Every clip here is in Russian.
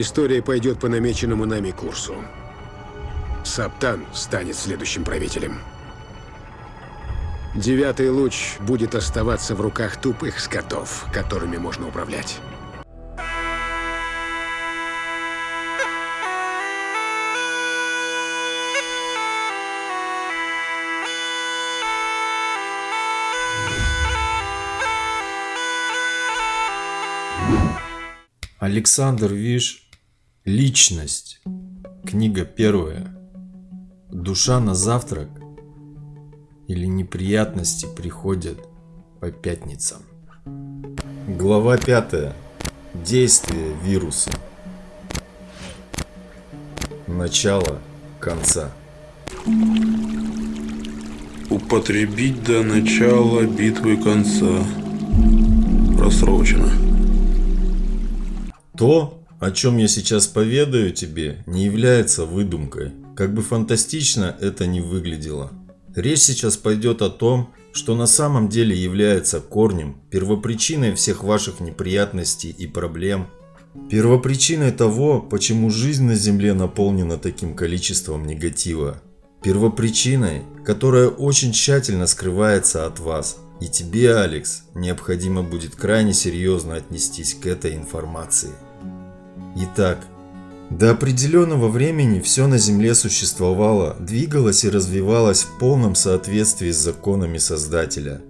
История пойдет по намеченному нами курсу. Саптан станет следующим правителем. Девятый луч будет оставаться в руках тупых скотов, которыми можно управлять. Александр Виш Личность. Книга первая. Душа на завтрак или неприятности приходят по пятницам. Глава пятая. Действие вируса. Начало конца. Употребить до начала битвы конца. Просрочено. То, о чем я сейчас поведаю тебе, не является выдумкой, как бы фантастично это ни выглядело. Речь сейчас пойдет о том, что на самом деле является корнем, первопричиной всех ваших неприятностей и проблем, первопричиной того, почему жизнь на Земле наполнена таким количеством негатива, первопричиной, которая очень тщательно скрывается от вас. И тебе, Алекс, необходимо будет крайне серьезно отнестись к этой информации. Итак, до определенного времени все на Земле существовало, двигалось и развивалось в полном соответствии с законами Создателя.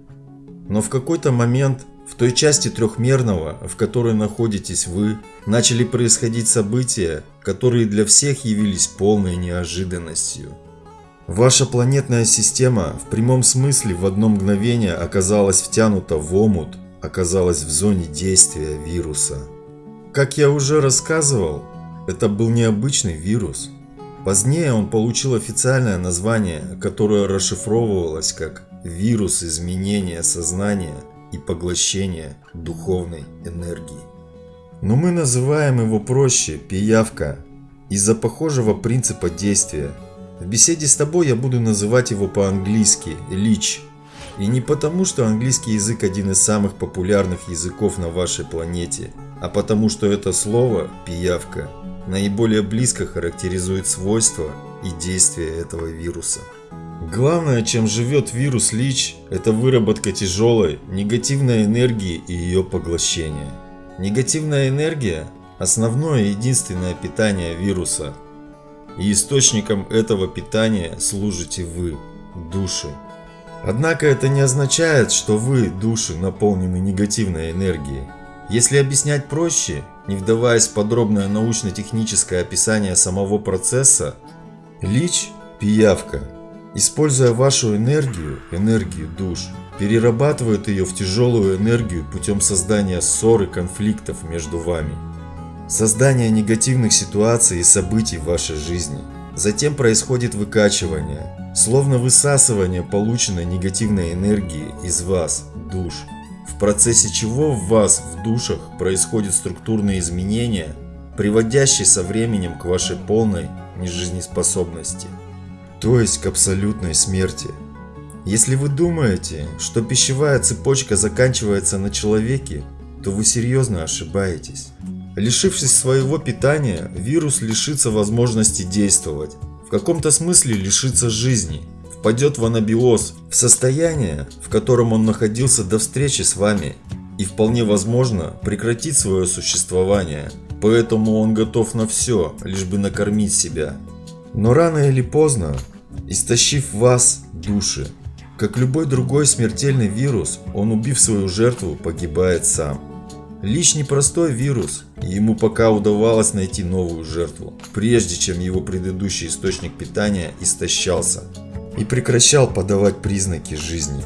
Но в какой-то момент, в той части трехмерного, в которой находитесь вы, начали происходить события, которые для всех явились полной неожиданностью. Ваша планетная система в прямом смысле в одно мгновение оказалась втянута в омут, оказалась в зоне действия вируса. Как я уже рассказывал, это был необычный вирус. Позднее он получил официальное название, которое расшифровывалось как «вирус изменения сознания и поглощения духовной энергии». Но мы называем его проще «пиявка» из-за похожего принципа действия. В беседе с тобой я буду называть его по-английски «лич». И не потому, что английский язык один из самых популярных языков на вашей планете – а потому что это слово «пиявка» наиболее близко характеризует свойства и действия этого вируса. Главное, чем живет вирус ЛИЧ, это выработка тяжелой, негативной энергии и ее поглощение. Негативная энергия – основное и единственное питание вируса. И источником этого питания служите вы, души. Однако это не означает, что вы, души, наполнены негативной энергией. Если объяснять проще, не вдаваясь в подробное научно-техническое описание самого процесса, лич – пиявка, используя вашу энергию, энергию душ, перерабатывает ее в тяжелую энергию путем создания ссор и конфликтов между вами. Создание негативных ситуаций и событий в вашей жизни. Затем происходит выкачивание, словно высасывание полученной негативной энергии из вас, душ процессе чего в вас, в душах, происходят структурные изменения, приводящие со временем к вашей полной нежизнеспособности, то есть к абсолютной смерти. Если вы думаете, что пищевая цепочка заканчивается на человеке, то вы серьезно ошибаетесь. Лишившись своего питания, вирус лишится возможности действовать, в каком-то смысле лишится жизни – впадет в анабиоз, в состояние, в котором он находился до встречи с вами, и вполне возможно прекратит свое существование, поэтому он готов на все, лишь бы накормить себя. Но рано или поздно, истощив вас, души, как любой другой смертельный вирус, он убив свою жертву, погибает сам. Лич непростой вирус, и ему пока удавалось найти новую жертву, прежде чем его предыдущий источник питания истощался и прекращал подавать признаки жизни.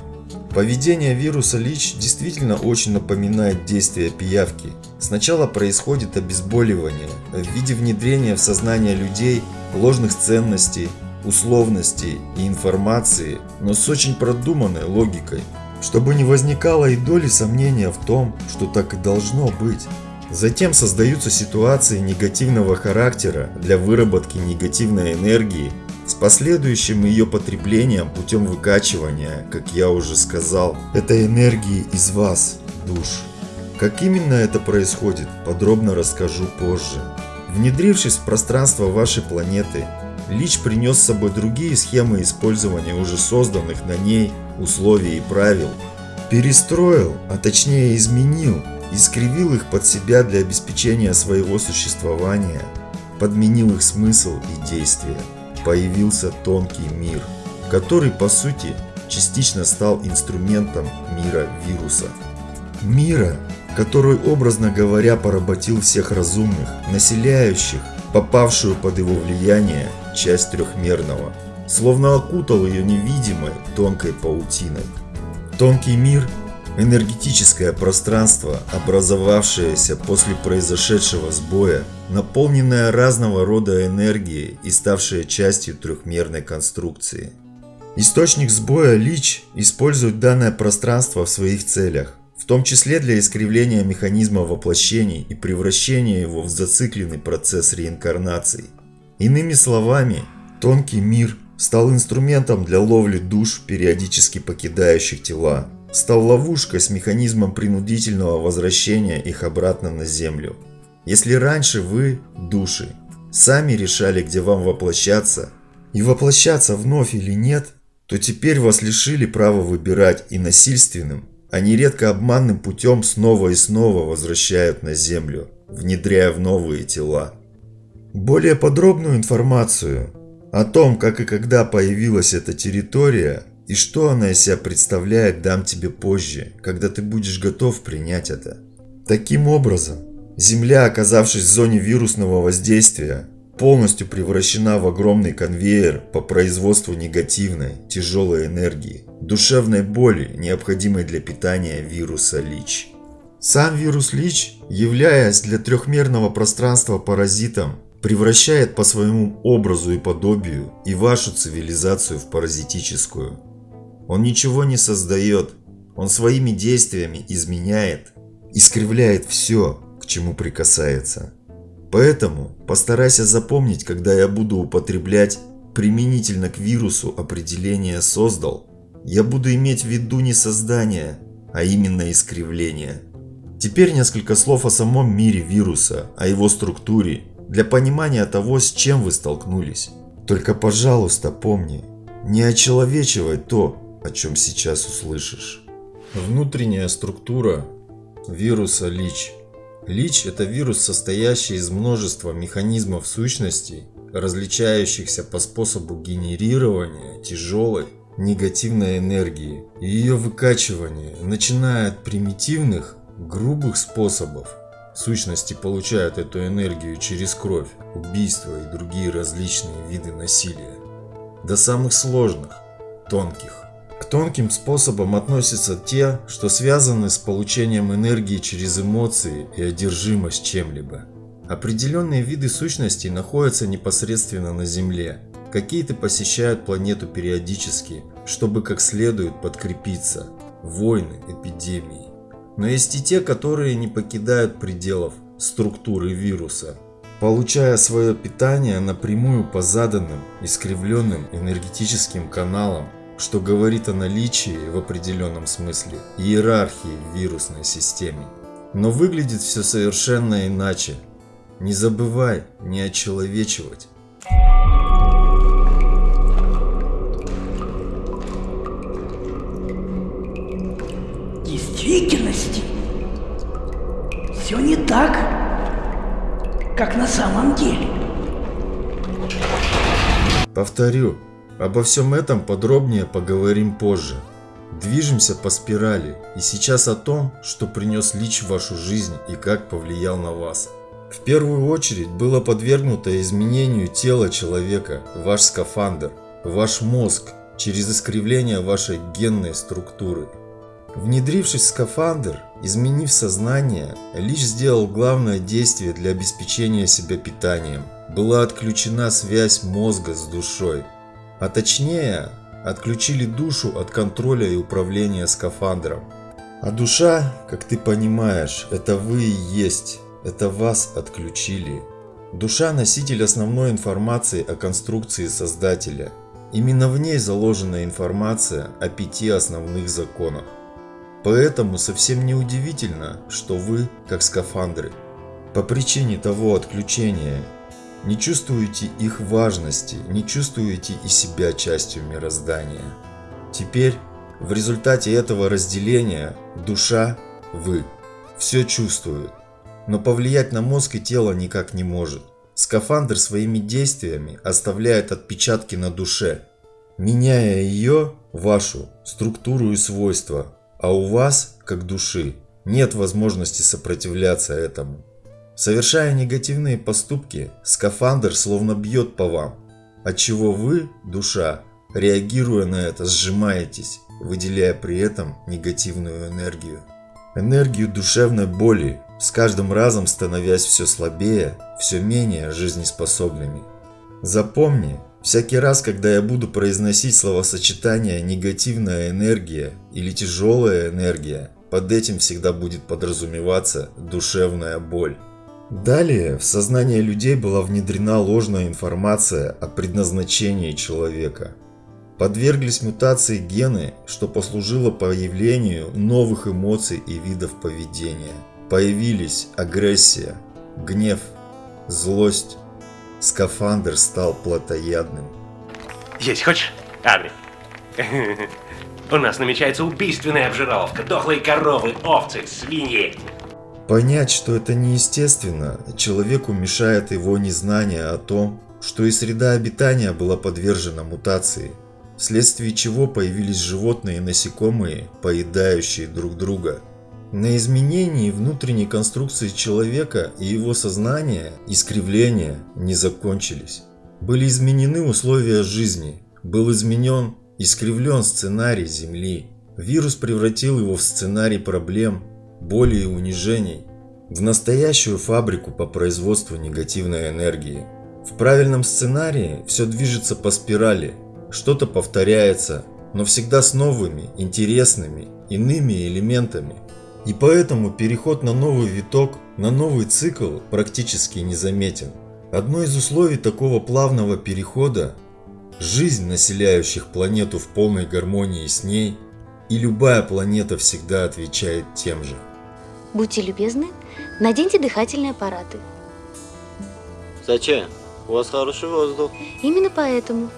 Поведение вируса ЛИЧ действительно очень напоминает действие пиявки. Сначала происходит обезболивание в виде внедрения в сознание людей ложных ценностей, условностей и информации, но с очень продуманной логикой, чтобы не возникало и доли сомнения в том, что так и должно быть. Затем создаются ситуации негативного характера для выработки негативной энергии с последующим ее потреблением путем выкачивания, как я уже сказал, этой энергии из вас, душ. Как именно это происходит, подробно расскажу позже. Внедрившись в пространство вашей планеты, Лич принес с собой другие схемы использования уже созданных на ней условий и правил. Перестроил, а точнее изменил, искривил их под себя для обеспечения своего существования, подменил их смысл и действия. Появился тонкий мир, который по сути частично стал инструментом мира вируса. Мира, который, образно говоря, поработил всех разумных, населяющих, попавшую под его влияние, часть трехмерного, словно окутал ее невидимой тонкой паутиной. Тонкий мир – энергетическое пространство, образовавшееся после произошедшего сбоя, наполненное разного рода энергией и ставшее частью трехмерной конструкции. Источник сбоя Лич использует данное пространство в своих целях, в том числе для искривления механизма воплощений и превращения его в зацикленный процесс реинкарнации. Иными словами, тонкий мир стал инструментом для ловли душ, периодически покидающих тела, стал ловушкой с механизмом принудительного возвращения их обратно на Землю. Если раньше вы, души, сами решали, где вам воплощаться, и воплощаться вновь или нет, то теперь вас лишили права выбирать и насильственным, а нередко обманным путем снова и снова возвращают на Землю, внедряя в новые тела. Более подробную информацию о том, как и когда появилась эта территория и что она из себя представляет, дам тебе позже, когда ты будешь готов принять это. Таким образом, Земля, оказавшись в зоне вирусного воздействия, полностью превращена в огромный конвейер по производству негативной, тяжелой энергии, душевной боли, необходимой для питания вируса ЛИЧ. Сам вирус ЛИЧ, являясь для трехмерного пространства паразитом, превращает по своему образу и подобию и вашу цивилизацию в паразитическую. Он ничего не создает, он своими действиями изменяет, искривляет все, к чему прикасается. Поэтому постарайся запомнить, когда я буду употреблять применительно к вирусу определение «создал», я буду иметь в виду не создание, а именно искривление. Теперь несколько слов о самом мире вируса, о его структуре, для понимания того, с чем вы столкнулись. Только, пожалуйста, помни, не очеловечивай то, о чем сейчас услышишь. Внутренняя структура вируса ЛИЧ – Лич – это вирус, состоящий из множества механизмов сущностей, различающихся по способу генерирования тяжелой негативной энергии и ее выкачивания, начиная от примитивных, грубых способов. Сущности получают эту энергию через кровь, убийства и другие различные виды насилия, до самых сложных, тонких, к тонким способам относятся те, что связаны с получением энергии через эмоции и одержимость чем-либо. Определенные виды сущностей находятся непосредственно на Земле. Какие-то посещают планету периодически, чтобы как следует подкрепиться. Войны, эпидемии. Но есть и те, которые не покидают пределов структуры вируса, получая свое питание напрямую по заданным, искривленным энергетическим каналам что говорит о наличии в определенном смысле иерархии в вирусной системе. Но выглядит все совершенно иначе. Не забывай не очеловечивать. В действительности все не так, как на самом деле. Повторю, Обо всем этом подробнее поговорим позже. Движемся по спирали, и сейчас о том, что принес Лич в вашу жизнь и как повлиял на вас. В первую очередь было подвергнуто изменению тела человека, ваш скафандр, ваш мозг, через искривление вашей генной структуры. Внедрившись в скафандр, изменив сознание, Лич сделал главное действие для обеспечения себя питанием. Была отключена связь мозга с душой. А точнее, отключили душу от контроля и управления скафандром. А душа, как ты понимаешь, это вы и есть, это вас отключили. Душа – носитель основной информации о конструкции Создателя. Именно в ней заложена информация о пяти основных законах. Поэтому совсем не удивительно, что вы, как скафандры, по причине того отключения не чувствуете их важности, не чувствуете и себя частью мироздания. Теперь в результате этого разделения душа, вы, все чувствует, но повлиять на мозг и тело никак не может. Скафандр своими действиями оставляет отпечатки на душе, меняя ее, вашу, структуру и свойства, а у вас, как души, нет возможности сопротивляться этому. Совершая негативные поступки, скафандр словно бьет по вам, отчего вы, душа, реагируя на это, сжимаетесь, выделяя при этом негативную энергию. Энергию душевной боли, с каждым разом становясь все слабее, все менее жизнеспособными. Запомни, всякий раз, когда я буду произносить словосочетание «негативная энергия» или «тяжелая энергия», под этим всегда будет подразумеваться душевная боль. Далее в сознание людей была внедрена ложная информация о предназначении человека. Подверглись мутации гены, что послужило появлению новых эмоций и видов поведения. Появились агрессия, гнев, злость. Скафандр стал плотоядным. Есть хочешь, Адри? У нас намечается убийственная обжировка. Дохлые коровы, овцы, свиньи. Понять, что это неестественно, человеку мешает его незнание о том, что и среда обитания была подвержена мутации, вследствие чего появились животные и насекомые, поедающие друг друга. На изменении внутренней конструкции человека и его сознания искривления не закончились. Были изменены условия жизни, был изменен, искривлен сценарий Земли. Вирус превратил его в сценарий проблем, боли и унижений, в настоящую фабрику по производству негативной энергии. В правильном сценарии все движется по спирали, что-то повторяется, но всегда с новыми, интересными, иными элементами. И поэтому переход на новый виток, на новый цикл практически незаметен. Одно из условий такого плавного перехода – жизнь населяющих планету в полной гармонии с ней, и любая планета всегда отвечает тем же. Будьте любезны, наденьте дыхательные аппараты. Зачем? У вас хороший воздух. Именно поэтому.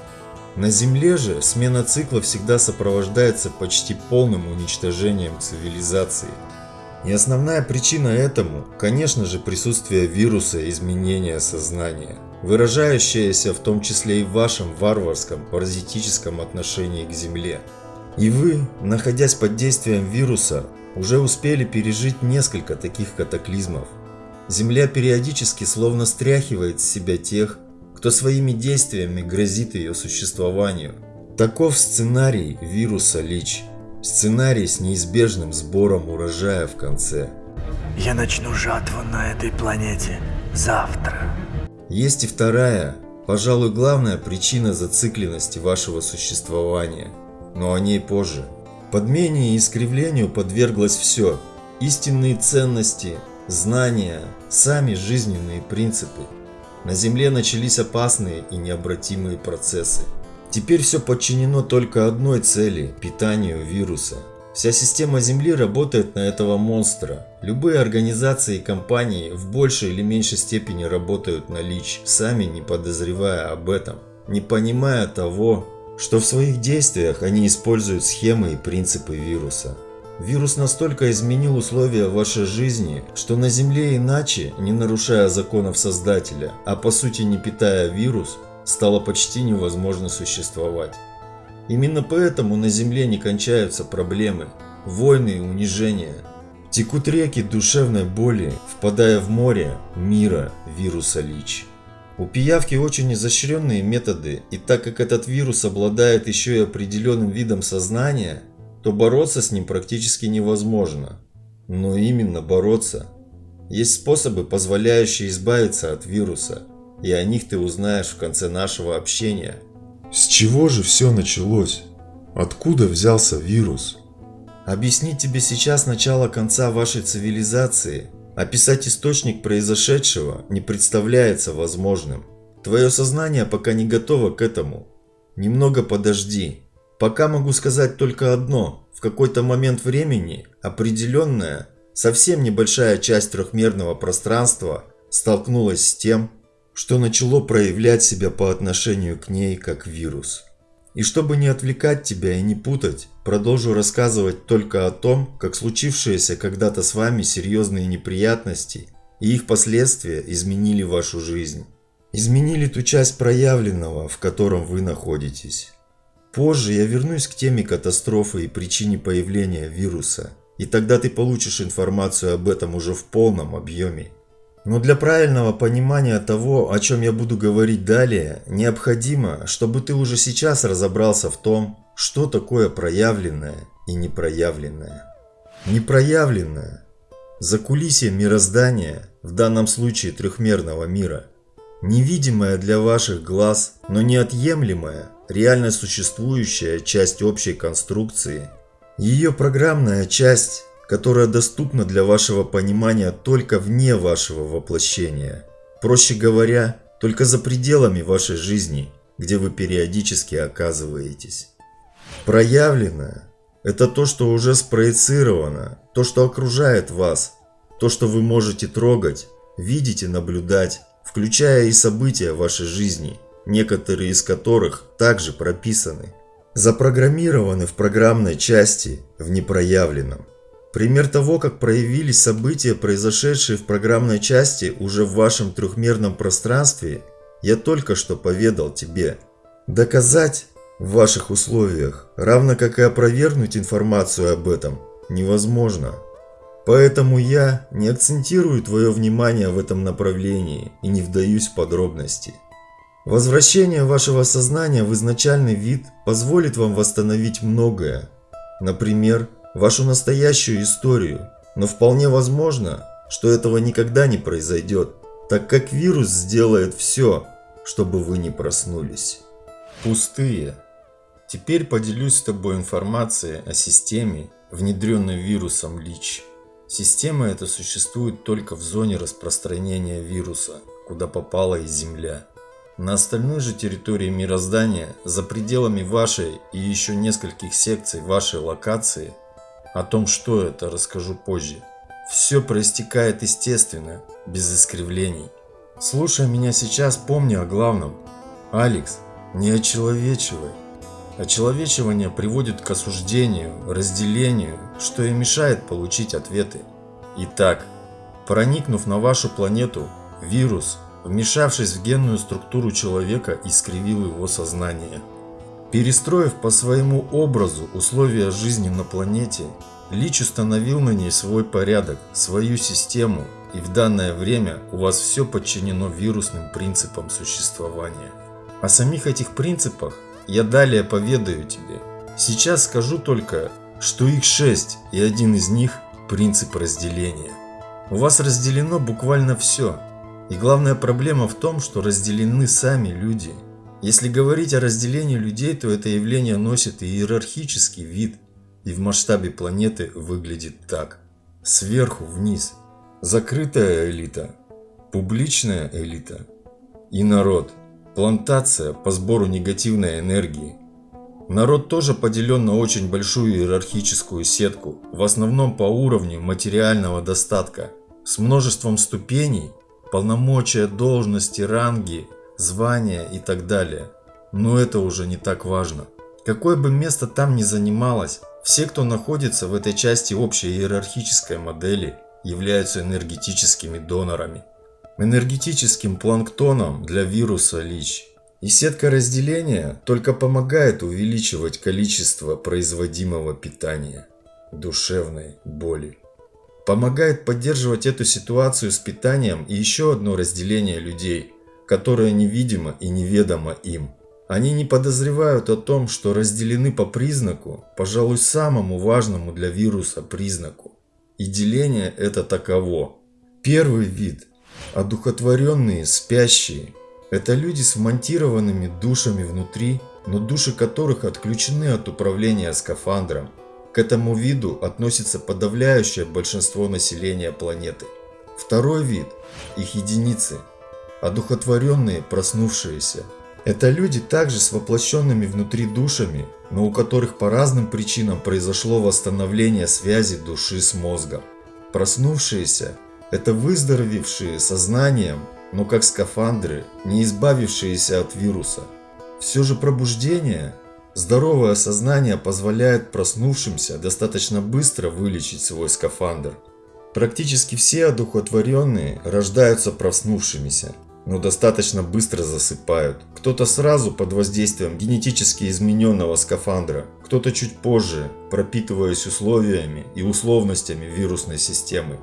На Земле же смена цикла всегда сопровождается почти полным уничтожением цивилизации. И основная причина этому, конечно же, присутствие вируса изменения сознания, выражающееся в том числе и в вашем варварском, паразитическом отношении к Земле. И вы, находясь под действием вируса, уже успели пережить несколько таких катаклизмов. Земля периодически словно стряхивает с себя тех, кто своими действиями грозит ее существованию. Таков сценарий вируса ЛИЧ. Сценарий с неизбежным сбором урожая в конце. Я начну жатву на этой планете завтра. Есть и вторая, пожалуй, главная причина зацикленности вашего существования, но о ней позже. Подмене и искривлению подверглось все. Истинные ценности, знания, сами жизненные принципы. На Земле начались опасные и необратимые процессы. Теперь все подчинено только одной цели – питанию вируса. Вся система Земли работает на этого монстра. Любые организации и компании в большей или меньшей степени работают на ЛИЧ, сами не подозревая об этом, не понимая того, что в своих действиях они используют схемы и принципы вируса. Вирус настолько изменил условия вашей жизни, что на Земле иначе, не нарушая законов Создателя, а по сути не питая вирус, стало почти невозможно существовать. Именно поэтому на Земле не кончаются проблемы, войны и унижения. Текут реки душевной боли, впадая в море мира вируса ЛИЧ. У пиявки очень изощренные методы, и так как этот вирус обладает еще и определенным видом сознания, то бороться с ним практически невозможно. Но именно бороться. Есть способы, позволяющие избавиться от вируса, и о них ты узнаешь в конце нашего общения. С чего же все началось? Откуда взялся вирус? Объяснить тебе сейчас начало конца вашей цивилизации, описать источник произошедшего не представляется возможным. Твое сознание пока не готово к этому. Немного подожди. Пока могу сказать только одно. В какой-то момент времени определенное, совсем небольшая часть трехмерного пространства столкнулась с тем, что начало проявлять себя по отношению к ней как вирус. И чтобы не отвлекать тебя и не путать, продолжу рассказывать только о том, как случившиеся когда-то с вами серьезные неприятности и их последствия изменили вашу жизнь. Изменили ту часть проявленного, в котором вы находитесь. Позже я вернусь к теме катастрофы и причине появления вируса, и тогда ты получишь информацию об этом уже в полном объеме. Но для правильного понимания того, о чем я буду говорить далее, необходимо, чтобы ты уже сейчас разобрался в том, что такое проявленное и непроявленное. Непроявленное – закулисье мироздания, в данном случае трехмерного мира, невидимая для ваших глаз, но неотъемлемая, реально существующая часть общей конструкции, ее программная часть – которая доступна для вашего понимания только вне вашего воплощения. Проще говоря, только за пределами вашей жизни, где вы периодически оказываетесь. Проявленное – это то, что уже спроецировано, то, что окружает вас, то, что вы можете трогать, видеть и наблюдать, включая и события вашей жизни, некоторые из которых также прописаны, запрограммированы в программной части в непроявленном. Пример того, как проявились события, произошедшие в программной части уже в вашем трехмерном пространстве, я только что поведал тебе. Доказать в ваших условиях, равно как и опровергнуть информацию об этом, невозможно. Поэтому я не акцентирую твое внимание в этом направлении и не вдаюсь в подробности. Возвращение вашего сознания в изначальный вид позволит вам восстановить многое. Например, вашу настоящую историю, но вполне возможно, что этого никогда не произойдет, так как вирус сделает все, чтобы вы не проснулись. Пустые. Теперь поделюсь с тобой информацией о системе, внедренной вирусом ЛИЧ. Система эта существует только в зоне распространения вируса, куда попала и Земля. На остальной же территории мироздания, за пределами вашей и еще нескольких секций вашей локации, о том, что это, расскажу позже. Все проистекает естественно, без искривлений. Слушай меня сейчас, помни о главном. Алекс, не очеловечивай. Очеловечивание приводит к осуждению, разделению, что и мешает получить ответы. Итак, проникнув на вашу планету, вирус, вмешавшись в генную структуру человека, искривил его сознание. Перестроив по своему образу условия жизни на планете, Лич установил на ней свой порядок, свою систему, и в данное время у вас все подчинено вирусным принципам существования. О самих этих принципах я далее поведаю тебе. Сейчас скажу только, что их шесть, и один из них – принцип разделения. У вас разделено буквально все. И главная проблема в том, что разделены сами люди – если говорить о разделении людей, то это явление носит иерархический вид и в масштабе планеты выглядит так. Сверху вниз. Закрытая элита, публичная элита и народ. Плантация по сбору негативной энергии. Народ тоже поделен на очень большую иерархическую сетку, в основном по уровню материального достатка, с множеством ступеней, полномочия, должности, ранги звания и так далее. Но это уже не так важно. Какое бы место там ни занималось, все, кто находится в этой части общей иерархической модели, являются энергетическими донорами. Энергетическим планктоном для вируса ЛИЧ. И сетка разделения только помогает увеличивать количество производимого питания, душевной боли. Помогает поддерживать эту ситуацию с питанием и еще одно разделение людей – которое невидимо и неведомо им. Они не подозревают о том, что разделены по признаку, пожалуй, самому важному для вируса признаку. И деление это таково. Первый вид – одухотворенные, спящие. Это люди с вмонтированными душами внутри, но души которых отключены от управления скафандром. К этому виду относится подавляющее большинство населения планеты. Второй вид – их единицы – одухотворенные, проснувшиеся. Это люди также с воплощенными внутри душами, но у которых по разным причинам произошло восстановление связи души с мозгом. Проснувшиеся – это выздоровевшие сознанием, но как скафандры, не избавившиеся от вируса. Все же пробуждение, здоровое сознание позволяет проснувшимся достаточно быстро вылечить свой скафандр. Практически все одухотворенные рождаются проснувшимися, но достаточно быстро засыпают. Кто-то сразу под воздействием генетически измененного скафандра, кто-то чуть позже, пропитываясь условиями и условностями вирусной системы.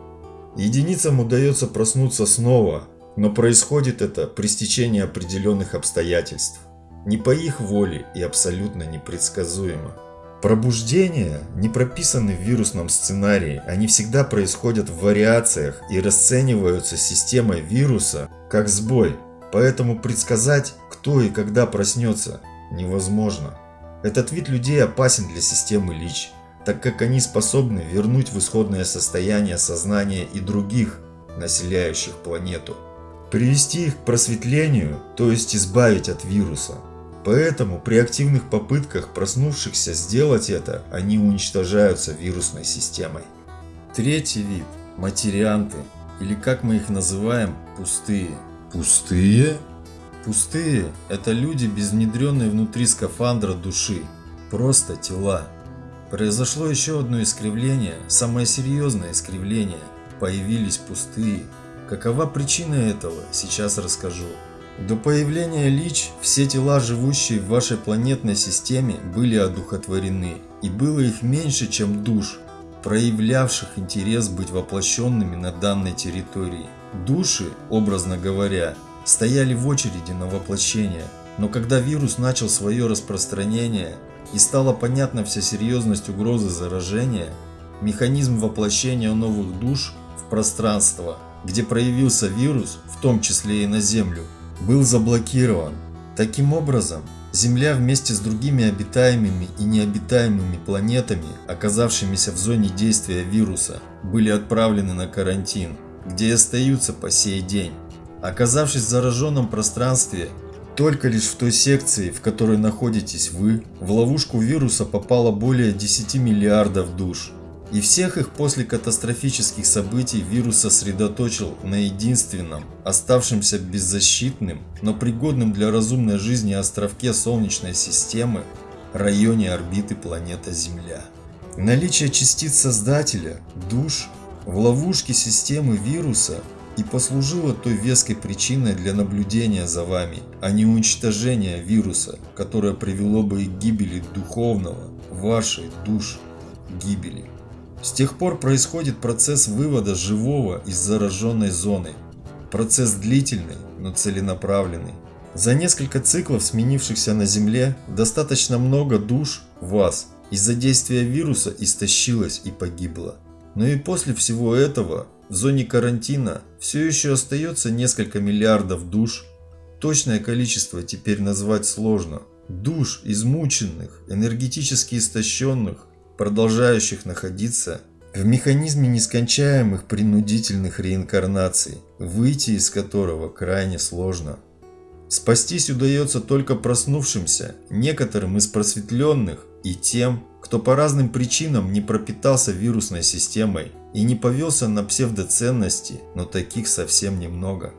Единицам удается проснуться снова, но происходит это при стечении определенных обстоятельств. Не по их воле и абсолютно непредсказуемо. Пробуждения не прописаны в вирусном сценарии, они всегда происходят в вариациях и расцениваются системой вируса как сбой, поэтому предсказать, кто и когда проснется, невозможно. Этот вид людей опасен для системы ЛИЧ, так как они способны вернуть в исходное состояние сознания и других, населяющих планету. Привести их к просветлению, то есть избавить от вируса. Поэтому при активных попытках проснувшихся сделать это, они уничтожаются вирусной системой. Третий вид – материанты, или как мы их называем, пустые. Пустые? Пустые – это люди без внедренной внутри скафандра души, просто тела. Произошло еще одно искривление, самое серьезное искривление. Появились пустые. Какова причина этого, сейчас расскажу. До появления Лич все тела, живущие в вашей планетной системе, были одухотворены, и было их меньше, чем душ, проявлявших интерес быть воплощенными на данной территории. Души, образно говоря, стояли в очереди на воплощение, но когда вирус начал свое распространение и стала понятна вся серьезность угрозы заражения, механизм воплощения новых душ в пространство, где проявился вирус, в том числе и на Землю, был заблокирован. Таким образом, Земля вместе с другими обитаемыми и необитаемыми планетами, оказавшимися в зоне действия вируса, были отправлены на карантин, где и остаются по сей день. Оказавшись в зараженном пространстве, только лишь в той секции, в которой находитесь вы, в ловушку вируса попало более 10 миллиардов душ. И всех их после катастрофических событий вирус сосредоточил на единственном, оставшемся беззащитным, но пригодным для разумной жизни островке Солнечной системы, районе орбиты планета Земля. Наличие частиц Создателя, душ, в ловушке системы вируса и послужило той веской причиной для наблюдения за вами, а не уничтожения вируса, которое привело бы и к гибели духовного, вашей душ, гибели. С тех пор происходит процесс вывода живого из зараженной зоны. Процесс длительный, но целенаправленный. За несколько циклов, сменившихся на Земле, достаточно много душ вас из-за действия вируса истощилось и погибло. Но и после всего этого в зоне карантина все еще остается несколько миллиардов душ. Точное количество теперь назвать сложно. Душ измученных, энергетически истощенных, продолжающих находиться в механизме нескончаемых принудительных реинкарнаций, выйти из которого крайне сложно. Спастись удается только проснувшимся, некоторым из просветленных и тем, кто по разным причинам не пропитался вирусной системой и не повелся на псевдоценности, но таких совсем немного.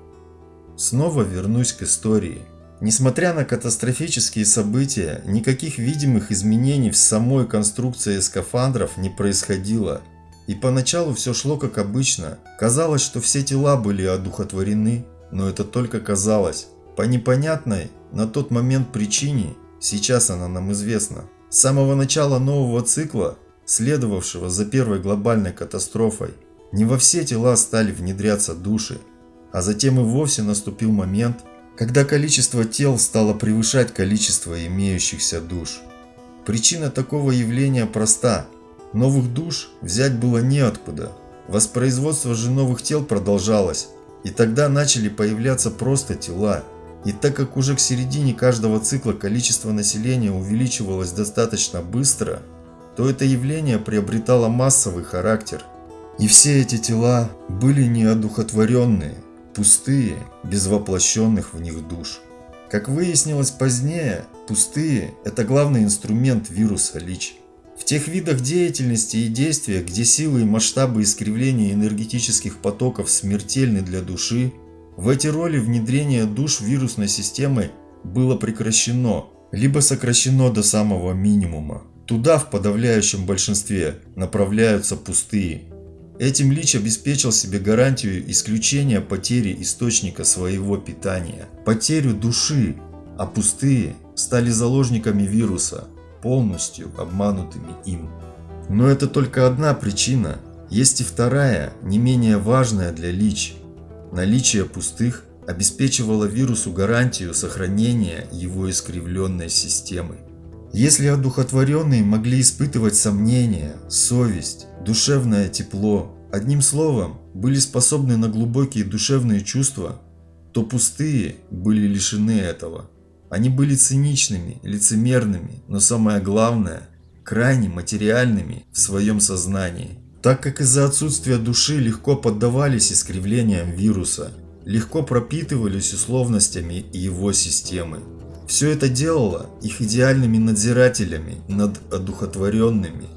Снова вернусь к истории. Несмотря на катастрофические события, никаких видимых изменений в самой конструкции скафандров не происходило. И поначалу все шло как обычно. Казалось, что все тела были одухотворены, но это только казалось. По непонятной на тот момент причине, сейчас она нам известна. С самого начала нового цикла, следовавшего за первой глобальной катастрофой, не во все тела стали внедряться души, а затем и вовсе наступил момент, когда количество тел стало превышать количество имеющихся душ. Причина такого явления проста. Новых душ взять было неоткуда. Воспроизводство же новых тел продолжалось, и тогда начали появляться просто тела. И так как уже к середине каждого цикла количество населения увеличивалось достаточно быстро, то это явление приобретало массовый характер. И все эти тела были неодухотворенные, пустые, без воплощенных в них душ. Как выяснилось позднее, пустые – это главный инструмент вируса ЛИЧ. В тех видах деятельности и действия, где силы и масштабы искривления энергетических потоков смертельны для души, в эти роли внедрение душ вирусной системы было прекращено, либо сокращено до самого минимума. Туда в подавляющем большинстве направляются пустые. Этим Лич обеспечил себе гарантию исключения потери источника своего питания, потерю души, а пустые стали заложниками вируса, полностью обманутыми им. Но это только одна причина. Есть и вторая, не менее важная для Лич. Наличие пустых обеспечивало вирусу гарантию сохранения его искривленной системы. Если одухотворенные могли испытывать сомнения, совесть, душевное тепло, одним словом, были способны на глубокие душевные чувства, то пустые были лишены этого. Они были циничными, лицемерными, но самое главное, крайне материальными в своем сознании. Так как из-за отсутствия души легко поддавались искривлениям вируса, легко пропитывались условностями его системы. Все это делало их идеальными надзирателями над одухотворенными,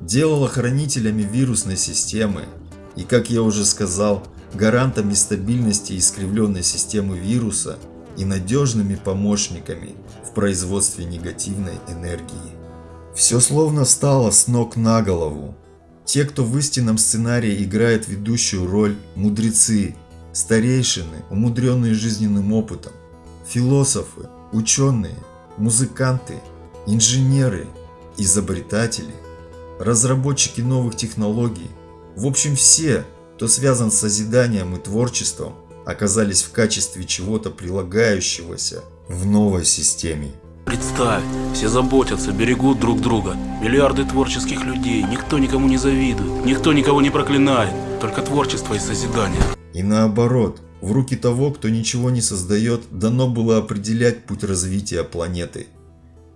делало хранителями вирусной системы и, как я уже сказал, гарантами стабильности искривленной системы вируса и надежными помощниками в производстве негативной энергии. Все словно встало с ног на голову. Те, кто в истинном сценарии играет ведущую роль, мудрецы, старейшины, умудренные жизненным опытом, философы, ученые, музыканты, инженеры, изобретатели, разработчики новых технологий, в общем все, кто связан с созиданием и творчеством, оказались в качестве чего-то прилагающегося в новой системе. Представь, все заботятся, берегут друг друга. Миллиарды творческих людей, никто никому не завидует, никто никого не проклинает, только творчество и созидание. И наоборот, в руки того, кто ничего не создает, дано было определять путь развития планеты.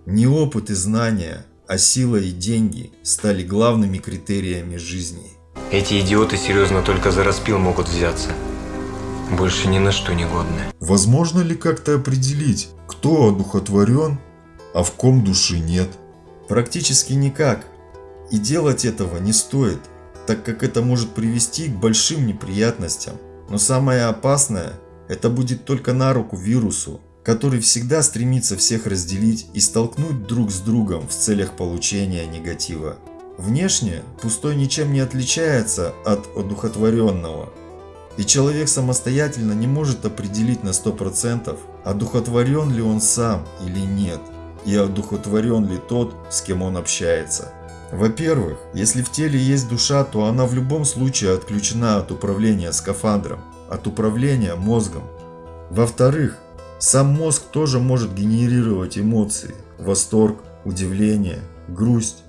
Не опыт и знания, а сила и деньги стали главными критериями жизни. Эти идиоты серьезно только за распил могут взяться. Больше ни на что не годны. Возможно ли как-то определить, кто одухотворен, а в ком души нет? Практически никак. И делать этого не стоит, так как это может привести к большим неприятностям. Но самое опасное, это будет только на руку вирусу, который всегда стремится всех разделить и столкнуть друг с другом в целях получения негатива. Внешне пустой ничем не отличается от одухотворенного. И человек самостоятельно не может определить на 100%, одухотворен ли он сам или нет, и одухотворен ли тот, с кем он общается. Во-первых, если в теле есть душа, то она в любом случае отключена от управления скафандром, от управления мозгом. Во-вторых, сам мозг тоже может генерировать эмоции, восторг, удивление, грусть.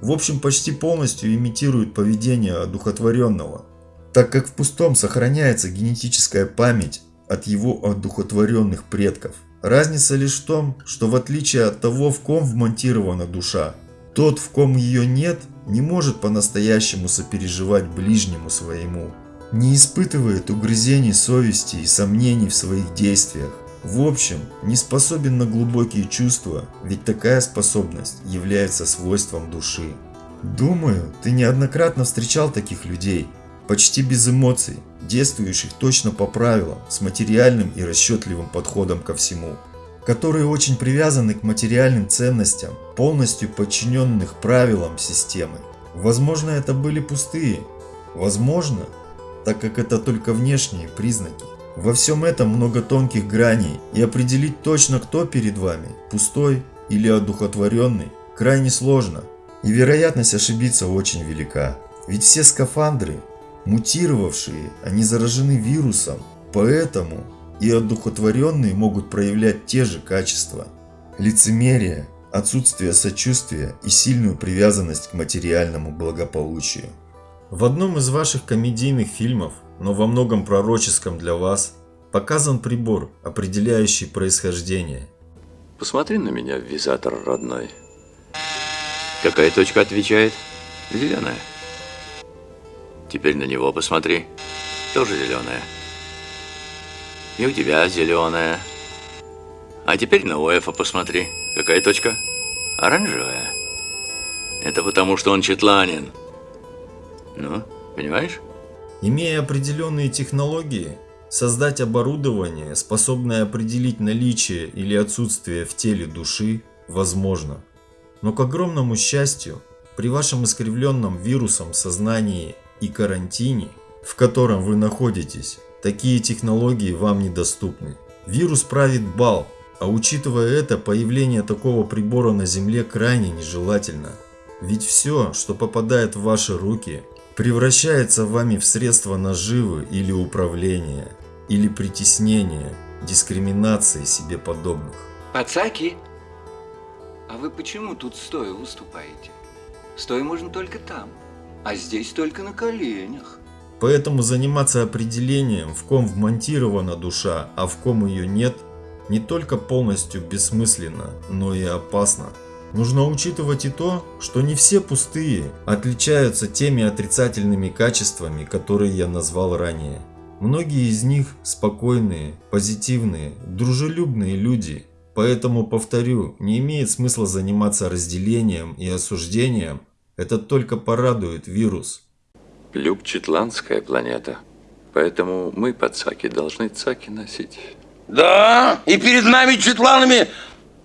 В общем, почти полностью имитирует поведение одухотворенного, так как в пустом сохраняется генетическая память от его одухотворенных предков. Разница лишь в том, что в отличие от того, в ком вмонтирована душа, тот, в ком ее нет, не может по-настоящему сопереживать ближнему своему, не испытывает угрызений совести и сомнений в своих действиях. В общем, не способен на глубокие чувства, ведь такая способность является свойством души. Думаю, ты неоднократно встречал таких людей, почти без эмоций, действующих точно по правилам, с материальным и расчетливым подходом ко всему, которые очень привязаны к материальным ценностям, полностью подчиненных правилам системы. Возможно, это были пустые, возможно, так как это только внешние признаки. Во всем этом много тонких граней, и определить точно, кто перед вами, пустой или одухотворенный, крайне сложно, и вероятность ошибиться очень велика. Ведь все скафандры, мутировавшие, они заражены вирусом, поэтому и одухотворенные могут проявлять те же качества. Лицемерие, отсутствие сочувствия и сильную привязанность к материальному благополучию. В одном из ваших комедийных фильмов, но во многом пророческом для вас, показан прибор, определяющий происхождение. Посмотри на меня, визатор родной. Какая точка отвечает? Зеленая. Теперь на него посмотри. Тоже зеленая. И у тебя зеленая. А теперь на ОЭФа посмотри. Какая точка? Оранжевая. Это потому, что он четланин. Ну, понимаешь? Имея определенные технологии, создать оборудование, способное определить наличие или отсутствие в теле души, возможно. Но к огромному счастью, при вашем искривленном вирусом сознании и карантине, в котором вы находитесь, такие технологии вам недоступны. Вирус правит бал, а учитывая это, появление такого прибора на Земле крайне нежелательно. Ведь все, что попадает в ваши руки, превращается вами в средство наживы или управления, или притеснения, дискриминации себе подобных. Пацаки, а вы почему тут стоя выступаете? Стоя можно только там, а здесь только на коленях. Поэтому заниматься определением, в ком вмонтирована душа, а в ком ее нет, не только полностью бессмысленно, но и опасно. Нужно учитывать и то, что не все пустые отличаются теми отрицательными качествами, которые я назвал ранее. Многие из них спокойные, позитивные, дружелюбные люди. Поэтому, повторю, не имеет смысла заниматься разделением и осуждением. Это только порадует вирус. Люб Четландская планета. Поэтому мы, пацаки, должны цаки носить. Да, и перед нами, четланами,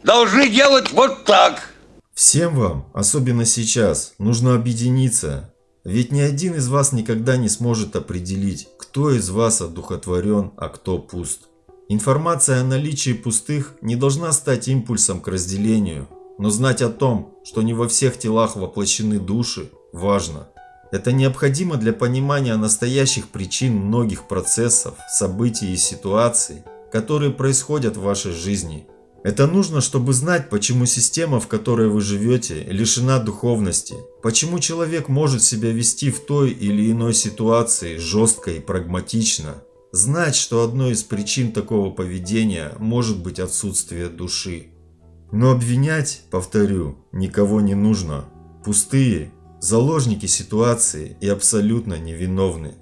должны делать вот так. Всем вам, особенно сейчас, нужно объединиться. Ведь ни один из вас никогда не сможет определить, кто из вас одухотворен, а кто пуст. Информация о наличии пустых не должна стать импульсом к разделению, но знать о том, что не во всех телах воплощены души, важно. Это необходимо для понимания настоящих причин многих процессов, событий и ситуаций, которые происходят в вашей жизни. Это нужно, чтобы знать, почему система, в которой вы живете, лишена духовности, почему человек может себя вести в той или иной ситуации жестко и прагматично. Знать, что одной из причин такого поведения может быть отсутствие души. Но обвинять, повторю, никого не нужно. Пустые, заложники ситуации и абсолютно невиновны.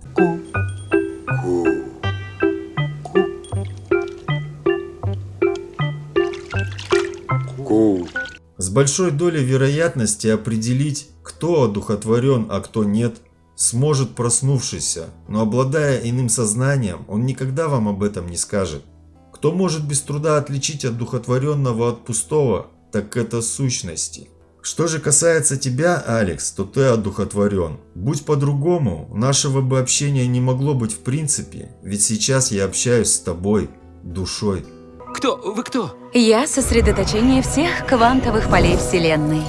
С большой долей вероятности определить, кто одухотворен, а кто нет, сможет проснувшийся, но обладая иным сознанием, он никогда вам об этом не скажет. Кто может без труда отличить одухотворенного от пустого, так это сущности. Что же касается тебя, Алекс, то ты одухотворен. Будь по-другому, нашего бы общения не могло быть в принципе, ведь сейчас я общаюсь с тобой, душой. Кто? Вы кто? Я сосредоточение всех квантовых полей Вселенной.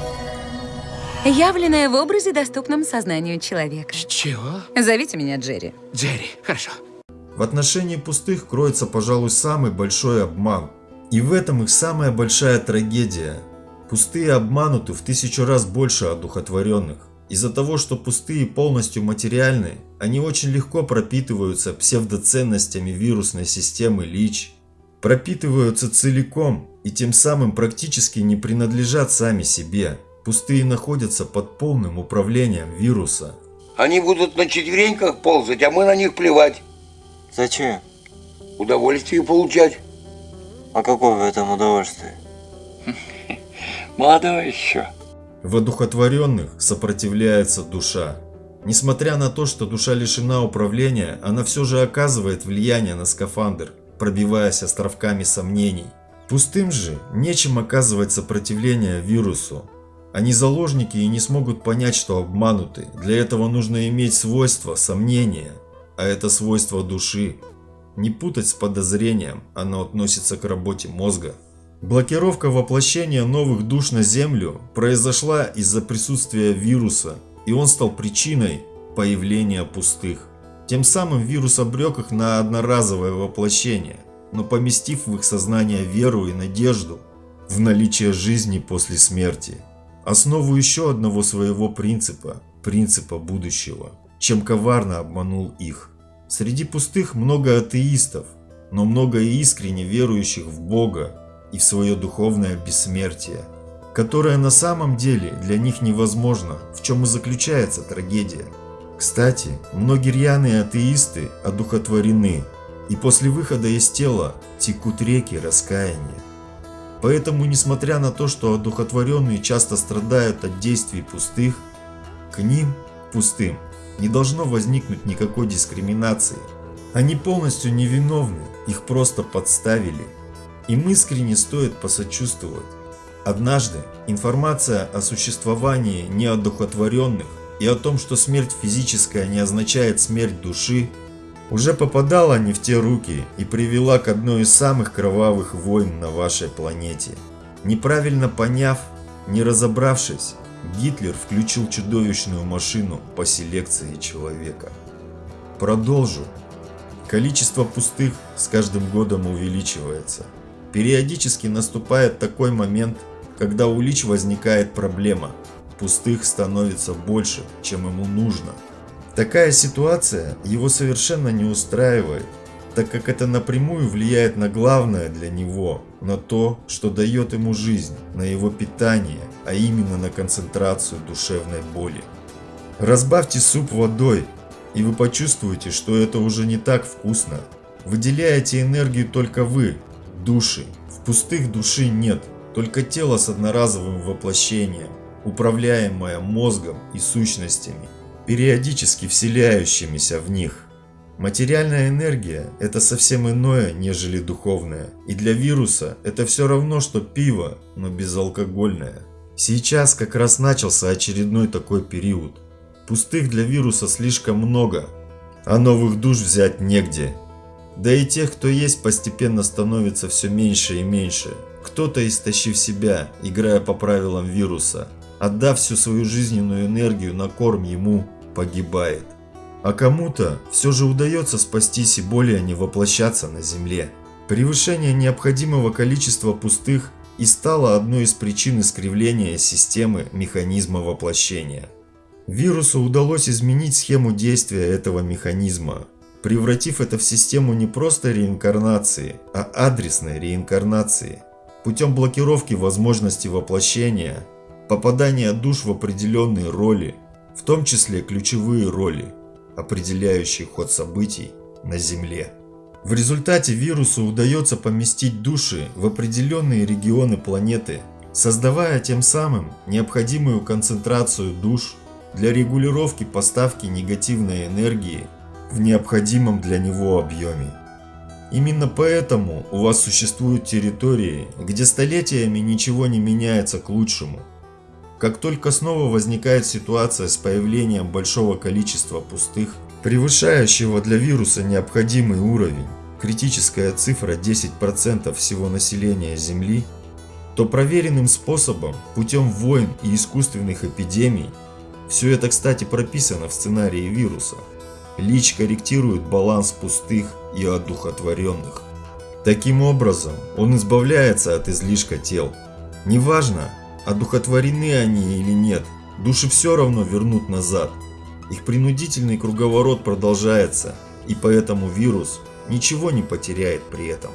Явленная в образе, доступном сознанию человека. Чего? Зовите меня Джерри. Джерри, хорошо. В отношении пустых кроется, пожалуй, самый большой обман. И в этом их самая большая трагедия. Пустые обмануты в тысячу раз больше одухотворенных. Из-за того, что пустые полностью материальны, они очень легко пропитываются псевдоценностями вирусной системы ЛИЧ, пропитываются целиком и тем самым практически не принадлежат сами себе. Пустые находятся под полным управлением вируса. Они будут на четвереньках ползать, а мы на них плевать. Зачем? Удовольствие получать. А какое в этом удовольствие? Молодой еще. В одухотворенных сопротивляется душа. Несмотря на то, что душа лишена управления, она все же оказывает влияние на скафандр, пробиваясь островками сомнений. Пустым же нечем оказывать сопротивление вирусу. Они заложники и не смогут понять, что обмануты. Для этого нужно иметь свойство сомнения, а это свойство души. Не путать с подозрением, оно относится к работе мозга. Блокировка воплощения новых душ на Землю произошла из-за присутствия вируса, и он стал причиной появления пустых. Тем самым вирус обрек их на одноразовое воплощение, но поместив в их сознание веру и надежду в наличие жизни после смерти. Основу еще одного своего принципа, принципа будущего, чем коварно обманул их. Среди пустых много атеистов, но много и искренне верующих в Бога и в свое духовное бессмертие, которое на самом деле для них невозможно, в чем и заключается трагедия. Кстати, многие рьяные атеисты одухотворены, и после выхода из тела текут реки раскаяния. Поэтому, несмотря на то, что одухотворенные часто страдают от действий пустых, к ним, пустым, не должно возникнуть никакой дискриминации. Они полностью невиновны, их просто подставили. Им искренне стоит посочувствовать. Однажды информация о существовании неодухотворенных и о том, что смерть физическая не означает смерть души, уже попадала не в те руки и привела к одной из самых кровавых войн на вашей планете. Неправильно поняв, не разобравшись, Гитлер включил чудовищную машину по селекции человека. Продолжу. Количество пустых с каждым годом увеличивается. Периодически наступает такой момент, когда у Лич возникает проблема. Пустых становится больше, чем ему нужно. Такая ситуация его совершенно не устраивает, так как это напрямую влияет на главное для него, на то, что дает ему жизнь, на его питание, а именно на концентрацию душевной боли. Разбавьте суп водой, и вы почувствуете, что это уже не так вкусно. Выделяете энергию только вы, души. В пустых души нет, только тело с одноразовым воплощением, управляемое мозгом и сущностями, периодически вселяющимися в них. Материальная энергия – это совсем иное, нежели духовная. И для вируса это все равно, что пиво, но безалкогольное. Сейчас как раз начался очередной такой период. Пустых для вируса слишком много, а новых душ взять негде. Да и тех, кто есть, постепенно становится все меньше и меньше. Кто-то, истощив себя, играя по правилам вируса, отдав всю свою жизненную энергию на корм ему, погибает. А кому-то все же удается спастись и более не воплощаться на Земле. Превышение необходимого количества пустых и стало одной из причин искривления системы механизма воплощения. Вирусу удалось изменить схему действия этого механизма, превратив это в систему не просто реинкарнации, а адресной реинкарнации, путем блокировки возможности воплощения, попадания душ в определенные роли, в том числе ключевые роли, определяющие ход событий на Земле. В результате вирусу удается поместить души в определенные регионы планеты, создавая тем самым необходимую концентрацию душ для регулировки поставки негативной энергии в необходимом для него объеме. Именно поэтому у вас существуют территории, где столетиями ничего не меняется к лучшему. Как только снова возникает ситуация с появлением большого количества пустых, превышающего для вируса необходимый уровень, критическая цифра 10% всего населения Земли, то проверенным способом, путем войн и искусственных эпидемий, все это, кстати, прописано в сценарии вируса, Лич корректирует баланс пустых и одухотворенных. Таким образом, он избавляется от излишка тел. Неважно, одухотворены они или нет, души все равно вернут назад. Их принудительный круговорот продолжается, и поэтому вирус ничего не потеряет при этом.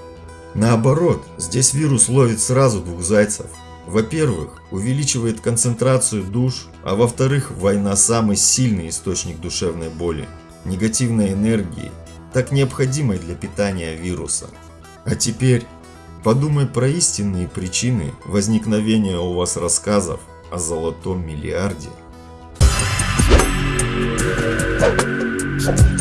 Наоборот, здесь вирус ловит сразу двух зайцев. Во-первых, увеличивает концентрацию душ, а во-вторых, война самый сильный источник душевной боли, негативной энергии, так необходимой для питания вируса. А теперь подумай про истинные причины возникновения у вас рассказов о золотом миллиарде. Thank you.